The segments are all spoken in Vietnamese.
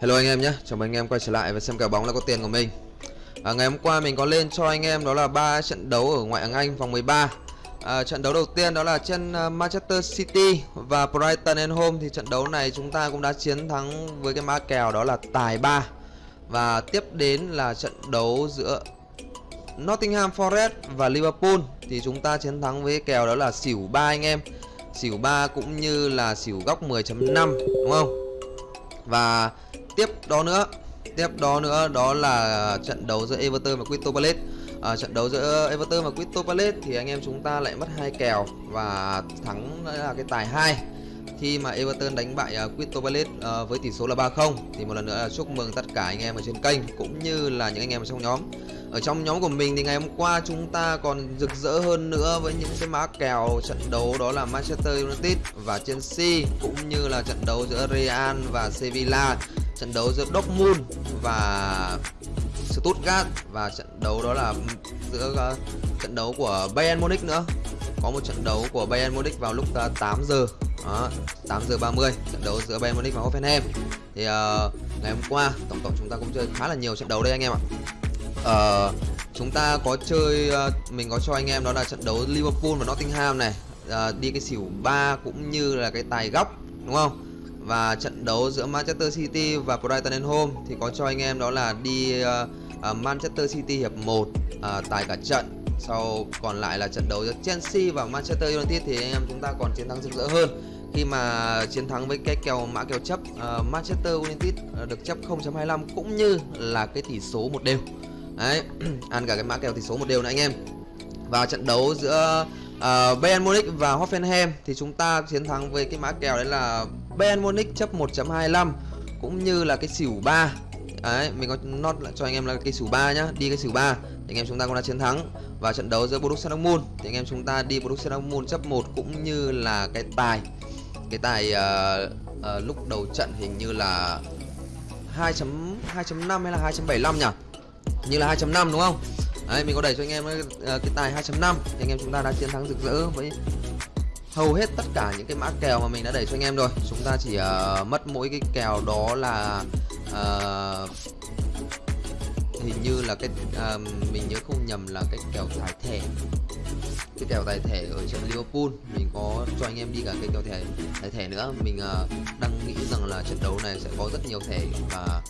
Hello anh em nhé, chào mừng anh em quay trở lại và xem kèo bóng là có tiền của mình. À, Ngày hôm qua mình có lên cho anh em đó là ba trận đấu ở ngoại hạng Anh vòng 13 à, Trận đấu đầu tiên đó là trên à, Manchester City và Brighton and Home Thì trận đấu này chúng ta cũng đã chiến thắng với cái mã kèo đó là tài 3 Và tiếp đến là trận đấu giữa Nottingham Forest và Liverpool. Thì chúng ta chiến thắng với kèo đó là xỉu 3 anh em. Xỉu 3 cũng như là xỉu góc 10.5 đúng không? Và tiếp đó nữa tiếp đó nữa đó là trận đấu giữa Everton và Crystal Palace. À, trận đấu giữa Everton và Crystal Palace thì anh em chúng ta lại mất hai kèo và thắng là cái tài 2 khi mà Everton đánh bại uh, Crystal Palace uh, với tỷ số là 3-0 thì một lần nữa là chúc mừng tất cả anh em ở trên kênh cũng như là những anh em ở trong nhóm. Ở trong nhóm của mình thì ngày hôm qua chúng ta còn rực rỡ hơn nữa với những cái mã kèo trận đấu đó là Manchester United và Chelsea cũng như là trận đấu giữa Real và Sevilla trận đấu giữa Dortmund và Stuttgart và trận đấu đó là giữa uh, trận đấu của Bayern Munich nữa. Có một trận đấu của Bayern Munich vào lúc ờ, uh, 8 giờ đó, 8 giờ 30 trận đấu giữa Bayern Munich và Hoffenheim. Thì uh, ngày hôm qua tổng cộng chúng ta cũng chơi khá là nhiều trận đấu đây anh em ạ. Uh, chúng ta có chơi uh, mình có cho anh em đó là trận đấu Liverpool và Nottingham này. Uh, đi cái xỉu 3 cũng như là cái tài góc đúng không? Và trận đấu giữa Manchester City và Brighton and Home thì có cho anh em đó là đi uh, uh, Manchester City hiệp 1 uh, tài cả trận. Sau còn lại là trận đấu giữa Chelsea và Manchester United thì anh em chúng ta còn chiến thắng rực rỡ hơn. Khi mà chiến thắng với cái kèo mã kèo chấp uh, Manchester United uh, được chấp 0.25 cũng như là cái tỷ số một đều. Đấy ăn cả cái mã kèo tỷ số một đều nữa anh em. Và trận đấu giữa uh, Bayern Munich và Hoffenheim thì chúng ta chiến thắng với cái mã kèo đấy là Ben Munich chấp 1.25 cũng như là cái xỉu 3 Đấy, mình có nốt lại cho anh em là cái xỉu 3 nhá, đi cái xỉu 3 thì anh em chúng ta cũng đã chiến thắng. Và trận đấu giữa Borussia Dortmund thì anh em chúng ta đi Borussia Dortmund chấp 1 cũng như là cái tài. Cái tài uh, uh, lúc đầu trận hình như là 2.2.5 hay là 2.75 nhỉ? Như là 2.5 đúng không? Đấy, mình có đẩy cho anh em uh, cái tài 2.5 thì anh em chúng ta đã chiến thắng rực rỡ với hầu hết tất cả những cái mã kèo mà mình đã đẩy cho anh em rồi. Chúng ta chỉ uh, mất mỗi cái kèo đó là uh, hình như là cái uh, mình nhớ không nhầm là cái kèo tài thẻ. Cái kèo tài thẻ ở trận Liverpool mình có cho anh em đi cả cái kèo thẻ tài thẻ nữa. Mình uh, đang nghĩ rằng là trận đấu này sẽ có rất nhiều thẻ và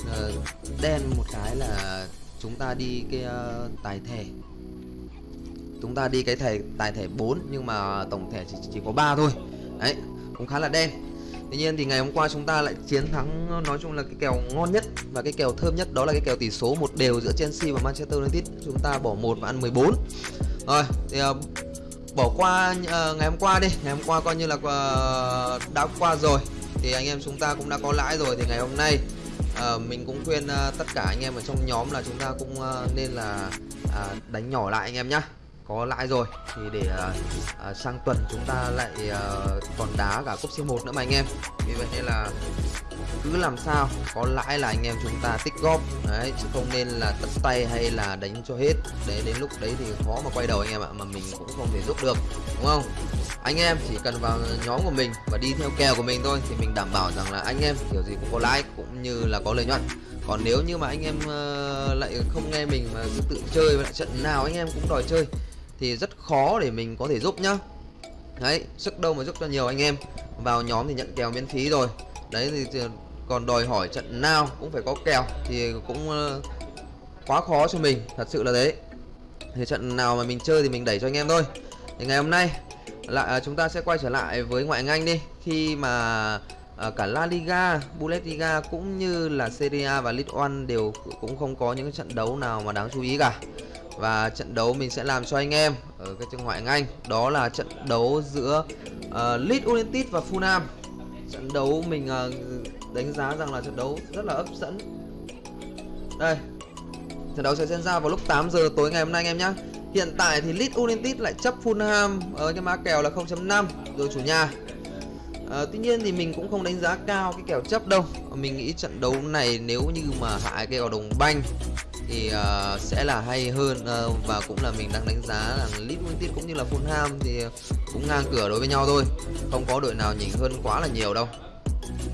uh, đen một cái là chúng ta đi cái uh, tài thẻ chúng ta đi cái thẻ tài thẻ 4 nhưng mà tổng thẻ chỉ, chỉ có 3 thôi. Đấy cũng khá là đen. Tuy nhiên thì ngày hôm qua chúng ta lại chiến thắng nói chung là cái kèo ngon nhất và cái kèo thơm nhất đó là cái kèo tỷ số một đều giữa Chelsea và Manchester United. Chúng ta bỏ một và ăn 14 rồi thì uh, bỏ qua uh, ngày hôm qua đi. Ngày hôm qua coi như là uh, đã qua rồi. Thì anh em chúng ta cũng đã có lãi rồi. Thì ngày hôm nay uh, mình cũng khuyên uh, tất cả anh em ở trong nhóm là chúng ta cũng uh, nên là uh, đánh nhỏ lại anh em nhá có lãi rồi. Thì để uh, uh, sang tuần chúng ta lại à, uh, còn đá cả cúp C1 nữa mà anh em. Vì vậy nên là cứ làm sao có lãi là anh em chúng ta tích góp. Đấy chứ không nên là tất tay hay là đánh cho hết. Để đến lúc đấy thì khó mà quay đầu anh em ạ mà mình cũng không thể giúp được đúng không? Anh em chỉ cần vào nhóm của mình và đi theo kèo của mình thôi thì mình đảm bảo rằng là anh em kiểu gì cũng có lãi cũng như là có lợi nhuận. Còn nếu như mà anh em uh, lại không nghe mình mà cứ tự chơi và lại trận nào anh em cũng đòi chơi thì rất khó để mình có thể giúp nhá. Đấy sức đâu mà giúp cho nhiều anh em. Vào nhóm thì nhận kèo miễn phí rồi. Đấy thì còn đòi hỏi trận nào cũng phải có kèo thì cũng ờ, quá khó cho mình thật sự là đấy, thì trận nào mà mình chơi thì mình đẩy cho anh em thôi. Thì ngày hôm nay lại à, chúng ta sẽ quay trở lại với ngoại hạng Anh đi. Khi mà à, cả La Liga, Bundesliga cũng như là Serie A và League One đều cũng không có những trận đấu nào mà đáng chú ý cả và trận đấu mình sẽ làm cho anh em ở cái trường ngoại Anh. Đó là trận đấu giữa uh, Leeds United và Fulham. Trận đấu mình uh, đánh giá rằng là trận đấu rất là hấp dẫn. Đây trận đấu sẽ diễn ra vào lúc 8 giờ tối ngày hôm nay anh em nhé hiện tại thì Leeds United lại chấp Fulham ở cái mã kèo là 0.5 rồi chủ nhà. À, tuy nhiên thì mình cũng không đánh giá cao cái kèo chấp đâu. Ờ, mình nghĩ trận đấu này nếu như mà hạ cái kèo đồng banh thì uh, sẽ là hay hơn uh, và cũng là mình đang đánh giá là Leeds United cũng như là Fulham thì cũng ngang cửa đối với nhau thôi. Không có đội nào nhỉnh hơn quá là nhiều đâu.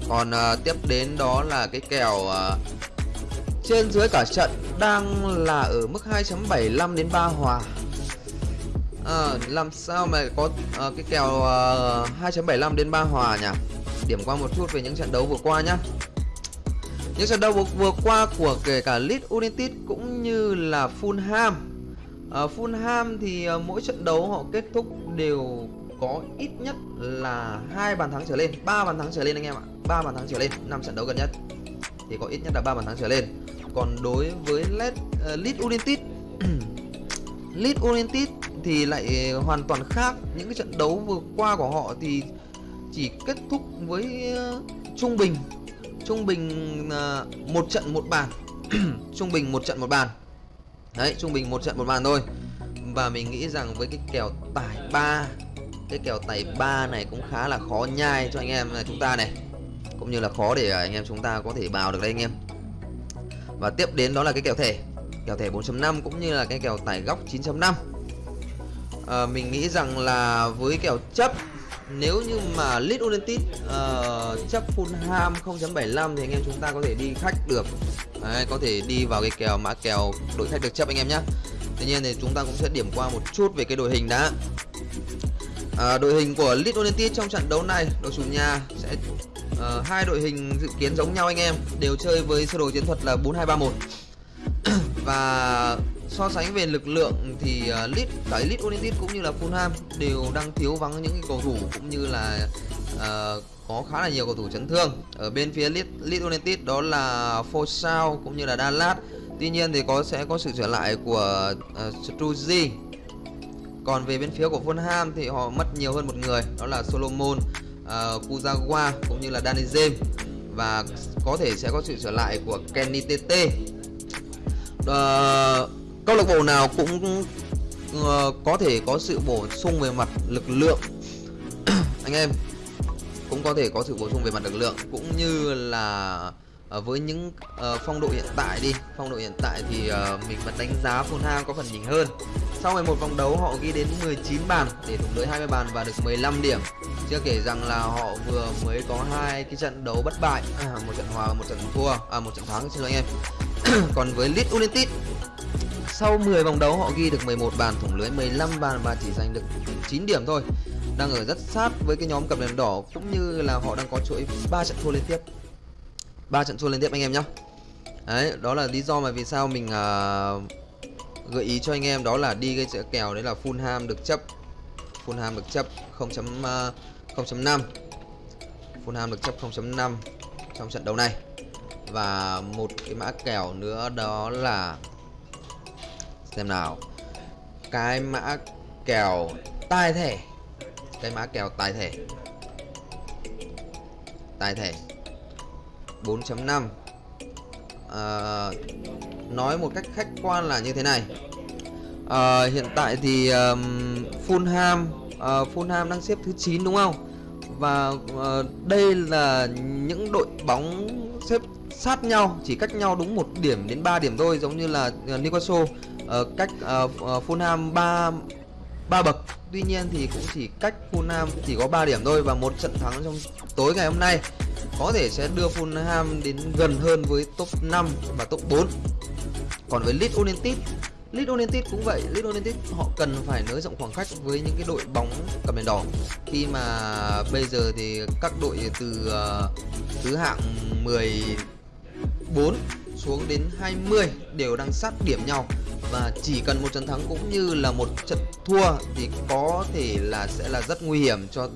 Còn uh, tiếp đến đó là cái kèo uh, trên dưới cả trận đang là ở mức 2.75 đến 3 hòa à, làm sao mà có à, cái kèo ờ, à, 2.75 đến 3 hòa nhỉ? Điểm qua một chút về những trận đấu vừa qua nhá. Những trận đấu vừa, qua của kể cả Leeds United cũng như là Fulham. À, Fulham thì à, mỗi trận đấu họ kết thúc đều có ít nhất là hai bàn thắng trở lên ba bàn thắng trở lên anh em ạ. Ba bàn thắng trở lên năm trận đấu gần nhất. Thì có ít nhất là ba bàn thắng trở lên. Còn đối với Leeds uh, Leeds United Leeds United thì lại hoàn toàn khác. Những cái trận đấu vừa qua của họ thì chỉ kết thúc với ờ, trung bình trung bình ờ, một trận một bàn. Trung bình một trận một bàn. Đấy, trung bình một trận một bàn thôi. Và mình nghĩ rằng với cái kèo tài ba, cái kèo tài ba này cũng khá là khó nhai cho anh em ờ, chúng ta này. Cũng như là khó để anh em chúng ta có thể bào được đây anh em. Và tiếp đến đó là cái kèo thẻ. Kèo thẻ 4.5 cũng như là cái kèo tài góc 9.5 à, mình nghĩ rằng là với kèo chấp nếu như mà Leeds United uh, chấp Fulham 0.75 thì anh em chúng ta có thể đi khách được. Đấy, có thể đi vào cái kèo mã kèo đội khách được chấp anh em nhé Tuy nhiên thì chúng ta cũng sẽ điểm qua một chút về cái đội hình đã. À, đội hình của Leeds United trong trận đấu này đội chủ nhà sẽ uh, hai đội hình dự kiến giống nhau anh em đều chơi với sơ đồ chiến thuật là 4231 và so sánh về lực lượng thì à, uh, Leeds cả Leeds United cũng như là Fulham đều đang thiếu vắng những cầu thủ cũng như là uh, có khá là nhiều cầu thủ chấn thương. Ở bên phía Leeds, Leeds United đó là Fosao cũng như là Dallas. Tuy nhiên thì có sẽ có sự trở lại của à, uh, Struzzi còn về bên phía của Fulham thì họ mất nhiều hơn một người đó là Solomon uh, Kuzawa cũng như là Danny James. Và có thể sẽ có sự trở lại của Kenny TT uh, ờ, câu lạc bộ nào cũng uh, có thể có sự bổ sung về mặt lực lượng. Anh em cũng có thể có sự bổ sung về mặt lực lượng. Cũng như là uh, với những uh, phong độ hiện tại đi. Phong độ hiện tại thì uh, mình vẫn đánh giá Fulham có phần nhỉnh hơn. Sau 11 vòng đấu họ ghi đến 19 bàn để thủng lưới 20 bàn và được 15 điểm. Chưa kể rằng là họ vừa mới có hai cái trận đấu bất bại à, một trận hòa và một trận thua à một trận thắng xin lỗi anh em. Còn với Leeds United sau 10 vòng đấu họ ghi được 11 bàn thủng lưới 15 bàn và chỉ giành được 9 điểm thôi. Đang ở rất sát với cái nhóm cặp đèn đỏ cũng như là họ đang có chuỗi 3 trận thua liên tiếp. 3 trận thua liên tiếp anh em nhé Đấy, đó là lý do mà vì sao mình uh, gợi ý cho anh em đó là đi cái kèo đấy là Fulham được chấp. Fulham được chấp 0.5 0.5 Fulham được chấp 0.5 trong trận đấu này. Và một cái mã kèo nữa đó là xem nào. Cái mã kèo tài thẻ cái mã kèo tài thẻ tài thẻ 4.5 à, nói một cách khách quan là như thế này. À, hiện tại thì um, Fulham uh, ờ, Fulham đang xếp thứ 9 đúng không? Và uh, đây là những đội bóng xếp sát nhau chỉ cách nhau đúng một điểm đến 3 điểm thôi giống như là uh, Newcastle uh, cách uh, uh, Fulham 3 ba bậc. Tuy nhiên thì cũng chỉ cách Fulham chỉ có 3 điểm thôi và một trận thắng trong tối ngày hôm nay. Có thể sẽ đưa Fulham đến gần hơn với top 5 và top 4 còn với Leeds United Leeds United cũng vậy. Leeds United họ cần phải nới rộng khoảng cách với những cái đội bóng cầm đèn đỏ. Khi mà bây giờ thì các đội từ uh, thứ hạng 14 xuống đến 20 đều đang sát điểm nhau và chỉ cần một trận thắng cũng như là một trận thua thì có thể là sẽ là rất nguy hiểm cho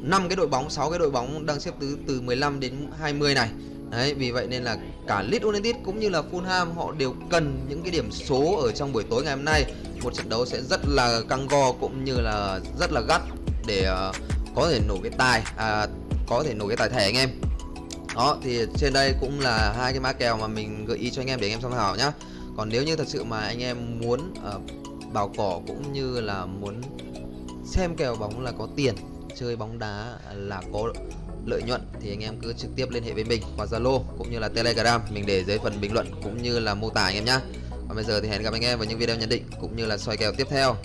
năm cái đội bóng 6 cái đội bóng đang xếp từ từ 15 đến 20 này. Đấy, vì vậy nên là cả Leeds United cũng như là Fulham họ đều cần những cái điểm số ở trong buổi tối ngày hôm nay. Một trận đấu sẽ rất là căng go cũng như là rất là gắt để uh, có thể nổ cái tài à, có thể nổ cái tài thẻ anh em. Đó thì trên đây cũng là hai cái mã kèo mà mình gợi ý cho anh em để anh em tham khảo nhá còn nếu như thật sự mà anh em muốn ờ, uh, bảo cỏ cũng như là muốn xem kèo bóng là có tiền chơi bóng đá là có lợi nhuận thì anh em cứ trực tiếp liên hệ với mình qua Zalo cũng như là Telegram mình để dưới phần bình luận cũng như là mô tả anh em nhá. Còn bây giờ thì hẹn gặp anh em vào những video nhận định cũng như là soi kèo tiếp theo.